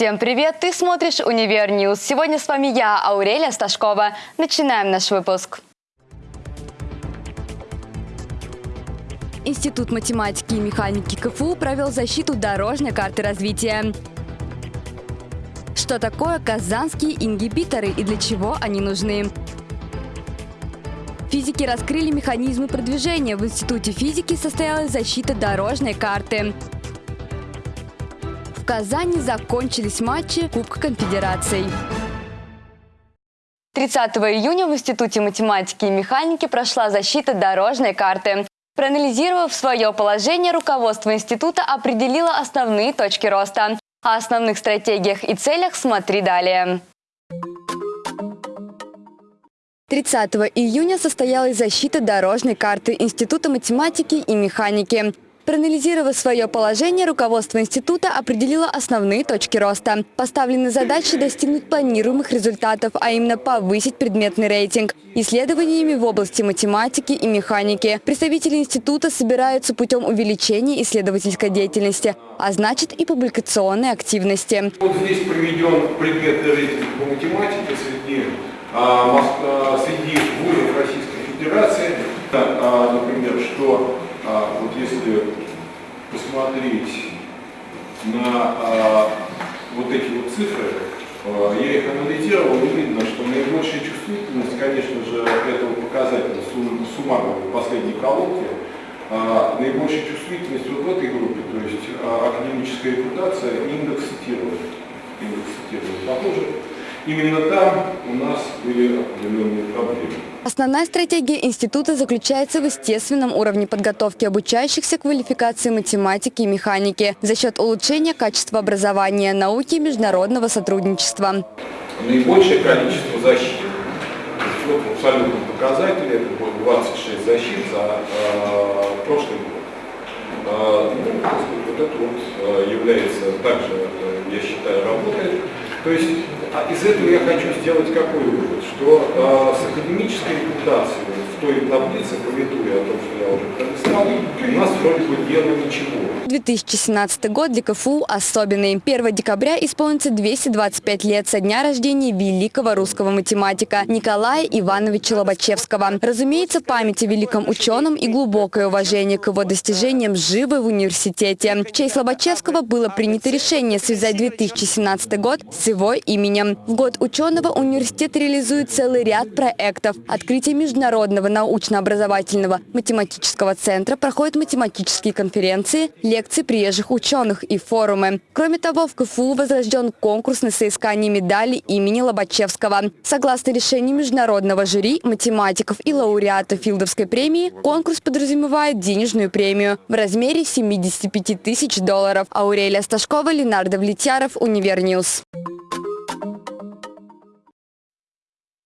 Всем привет! Ты смотришь «Универ News». Сегодня с вами я, Аурелия Сташкова. Начинаем наш выпуск. Институт математики и механики КФУ провел защиту дорожной карты развития. Что такое казанские ингибиторы и для чего они нужны? Физики раскрыли механизмы продвижения. В Институте физики состоялась защита дорожной карты. Казани закончились матчи Кубка конфедераций. 30 июня в Институте математики и механики прошла защита дорожной карты. Проанализировав свое положение, руководство института определило основные точки роста. О основных стратегиях и целях смотри далее. 30 июня состоялась защита дорожной карты Института математики и механики. Проанализировав свое положение, руководство института определило основные точки роста. Поставлены задачи достигнуть планируемых результатов, а именно повысить предметный рейтинг. Исследованиями в области математики и механики представители института собираются путем увеличения исследовательской деятельности, а значит и публикационной активности. Вот здесь приведен предметный рейтинг по математике среди, а, а среди вузов Российской Федерации. А, например, что а, вот если посмотреть на а, вот эти вот цифры, а, я их анализировал, и видно, что наибольшая чувствительность, конечно же, этого показателя суммарного последней колонки, а, наибольшая чувствительность вот в этой группе, то есть а, академическая репутация, индекс цитирования. Индекс цитирования. Похоже, именно там у нас были определенные проблемы. Основная стратегия института заключается в естественном уровне подготовки обучающихся квалификации математики и механики за счет улучшения качества образования, науки и международного сотрудничества. Наибольшее количество защит. В абсолютном показателе это будет 26 защит за э, прошлый год. Э, ну, вот это вот э, является также, э, я считаю, работой. То есть а из этого я хочу сделать какой вывод, что э, с академической репутацией в той таблице, пометуя о том, что я уже пролистал, у нас вроде бы дело ничего. 2017 год для КФУ особенный. 1 декабря исполнится 225 лет со дня рождения великого русского математика Николая Ивановича Лобачевского. Разумеется, память о великом ученом и глубокое уважение к его достижениям живы в университете. В честь Лобачевского было принято решение связать 2017 год с его именем. В год ученого университет реализует целый ряд проектов. Открытие Международного научно-образовательного математического центра проходят математические конференции, лекции приезжих ученых и форумы. Кроме того, в КФУ возрожден конкурс на соискание медали имени Лобачевского. Согласно решению международного жюри, математиков и лауреатов Филдовской премии, конкурс подразумевает денежную премию в размере 75 тысяч долларов. Аурелия Сташкова, Ленар Давлетьяров, Универ News.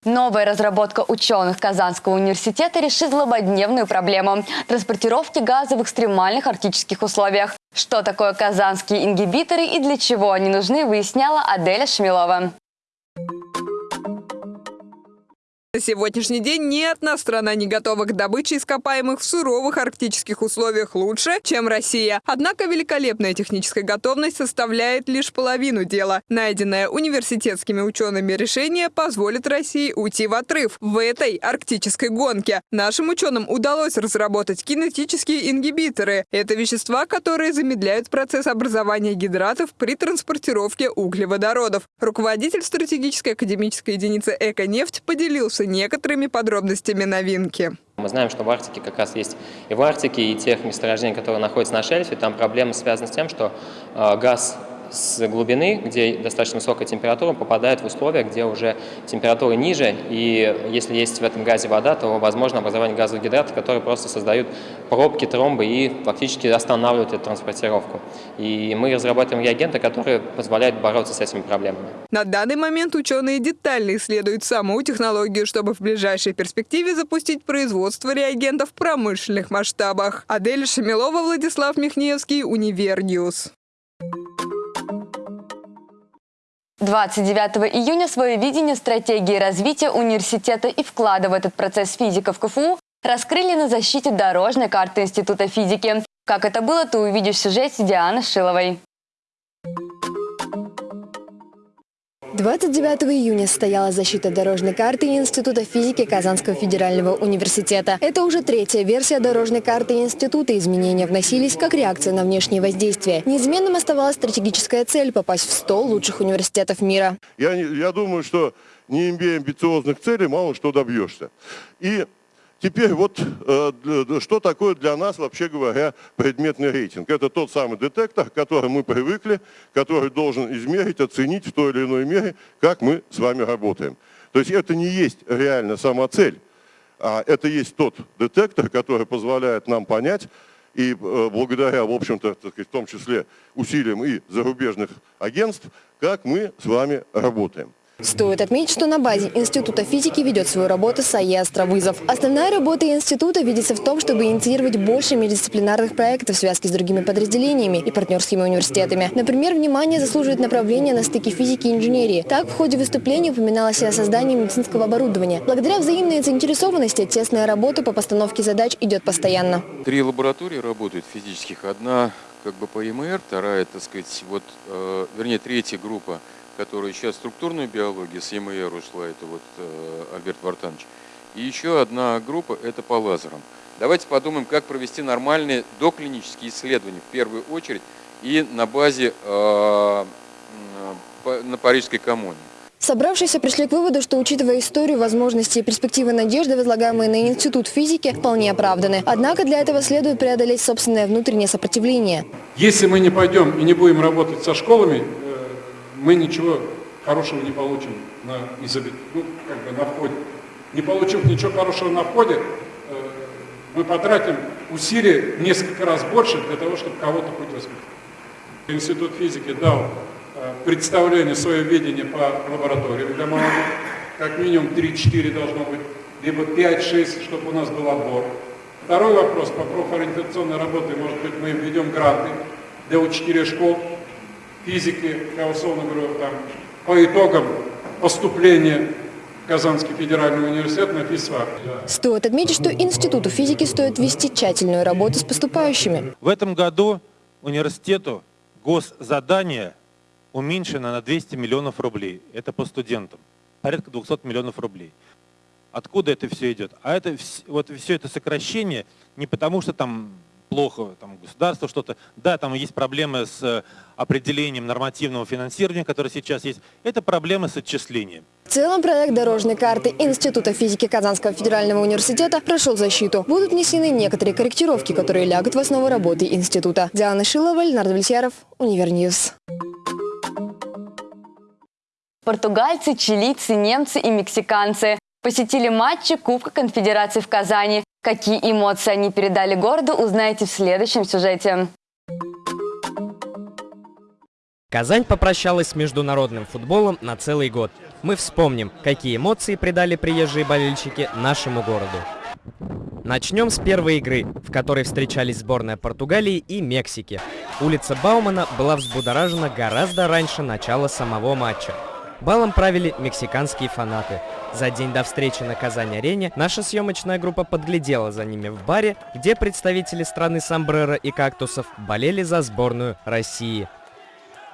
Новая разработка ученых Казанского университета решит злободневную проблему – транспортировки газа в экстремальных арктических условиях. Что такое казанские ингибиторы и для чего они нужны, выясняла Аделя Шмилова. На сегодняшний день ни одна страна не готова к добыче ископаемых в суровых арктических условиях лучше, чем Россия. Однако великолепная техническая готовность составляет лишь половину дела. Найденное университетскими учеными решение позволит России уйти в отрыв в этой арктической гонке. Нашим ученым удалось разработать кинетические ингибиторы. Это вещества, которые замедляют процесс образования гидратов при транспортировке углеводородов. Руководитель стратегической академической единицы «Эко-нефть» поделился поделиться некоторыми подробностями новинки. Мы знаем, что в Арктике как раз есть и в Арктике, и тех месторождений, которые находятся на шельфе, там проблемы связаны с тем, что э, газ с глубины, где достаточно высокая температура, попадает в условия, где уже температура ниже, и если есть в этом газе вода, то возможно образование газовых гидратов, которые просто создают пробки, тромбы и фактически останавливают эту транспортировку. И мы разрабатываем реагенты, которые позволяют бороться с этими проблемами. На данный момент ученые детально исследуют саму технологию, чтобы в ближайшей перспективе запустить производство реагентов в промышленных масштабах. Адель Шамилова, Владислав Михневский, Univer News. 29 июня свое видение стратегии развития университета и вклада в этот процесс физиков КФУ раскрыли на защите дорожной карты Института физики. Как это было, ты увидишь в сюжете Дианы Шиловой. 29 июня состоялась защита дорожной карты Института физики Казанского федерального университета. Это уже третья версия дорожной карты института. Изменения вносились как реакция на внешние воздействия. Неизменным оставалась стратегическая цель – попасть в 100 лучших университетов мира. Я, я думаю, что не имея амбициозных целей, мало что добьешься. И теперь вот э, что такое для нас, вообще говоря, предметный рейтинг? Это тот самый детектор, к которому мы привыкли, который должен измерить, оценить в той или иной мере, как мы с вами работаем. То есть это не есть реально сама цель, а это есть тот детектор, который позволяет нам понять, и э, благодаря, в общем-то, в том числе усилиям и зарубежных агентств, как мы с вами работаем. Стоит отметить, что на базе Института физики ведет свою работу САЕ «Островызов». Основная работа института видится в том, чтобы инициировать больше междисциплинарных проектов в связке с другими подразделениями и партнерскими университетами. Например, внимание заслуживает направление на стыке физики и инженерии. Так, в ходе выступления упоминалось и о создании медицинского оборудования. Благодаря взаимной заинтересованности тесная работа по постановке задач идет постоянно. Три лаборатории работают физических. Одна как бы по ЕМР, вторая, так сказать, вот, э, вернее, третья группа, которая сейчас структурную биологию с ЕМР ушла, это вот э, Альберт Вартанович. И еще одна группа, это по лазерам. Давайте подумаем, как провести нормальные доклинические исследования в первую очередь и на базе э, на Парижской коммуне. Собравшиеся пришли к выводу, что, учитывая историю, возможности и перспективы надежды, возлагаемые на Институт физики, вполне оправданы. Однако для этого следует преодолеть собственное внутреннее сопротивление. Если мы не пойдем и не будем работать со школами, мы ничего хорошего не получим на, ну, как бы на входе. Не получив ничего хорошего на входе, э, мы потратим усилий в несколько раз больше для того, чтобы кого-то хоть воспитать. Институт физики дал э, представление, свое видение по лабораториям для молодых. Как минимум 3-4 должно быть, либо 5-6, чтобы у нас был отбор. Второй вопрос по профориентационной работе, может быть, мы введем гранты для учителей школ физики, я условно говорю, там, по итогам поступления в Казанский федеральный университет на физфак. Стоит отметить, что Институту физики стоит вести тщательную работу с поступающими. В этом году университету госзадание уменьшено на 200 миллионов рублей. Это по студентам. Порядка 200 миллионов рублей. Откуда это все идет? А это вот все это сокращение не потому, что там плохо, там государство что-то. Да, там есть проблемы с э, определением нормативного финансирования, которое сейчас есть. Это проблемы с отчислением. В целом проект дорожной карты Института физики Казанского федерального университета прошел защиту. Будут внесены некоторые корректировки, которые лягут в основу работы института. Диана Шилова, Леонард Влесьяров, Univer News. Португальцы, чилийцы, немцы и мексиканцы посетили матчи Кубка Конфедерации в Казани. Какие эмоции они передали городу, узнаете в следующем сюжете. Казань попрощалась с международным футболом на целый год. Мы вспомним, какие эмоции придали приезжие болельщики нашему городу. Начнем с первой игры, в которой встречались сборная Португалии и Мексики. Улица Баумана была взбудоражена гораздо раньше начала самого матча. Балом правили мексиканские фанаты. За день до встречи на Казань-арене наша съемочная группа подглядела за ними в баре, где представители страны Сомбреро и Кактусов болели за сборную России.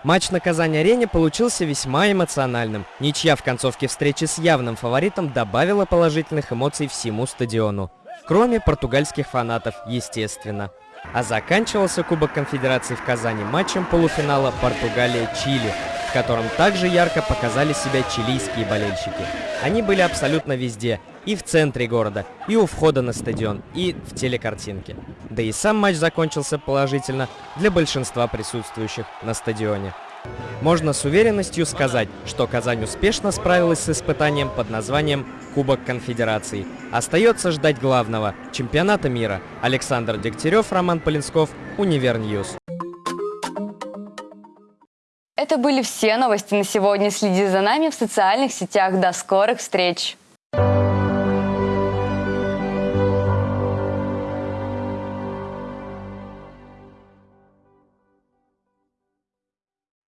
Матч на Казань-арене получился весьма эмоциональным. Ничья в концовке встречи с явным фаворитом добавила положительных эмоций всему стадиону. Кроме португальских фанатов, естественно. А заканчивался Кубок Конфедерации в Казани матчем полуфинала Португалия-Чили, в котором также ярко показали себя чилийские болельщики. Они были абсолютно везде, и в центре города, и у входа на стадион, и в телекартинке. Да и сам матч закончился положительно для большинства присутствующих на стадионе. Можно с уверенностью сказать, что Казань успешно справилась с испытанием под названием Кубок Конфедерации. Остается ждать главного – чемпионата мира. Александр Дегтярев, Роман Полинсков, Univer News. Это были все новости на сегодня. Следи за нами в социальных сетях. До скорых встреч! Thank you